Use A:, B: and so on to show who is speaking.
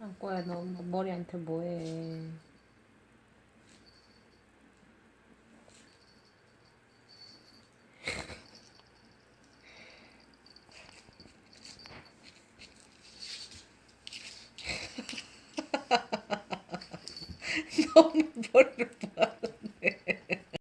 A: 안꼬야 너 머리한테 뭐해. 너무 머리를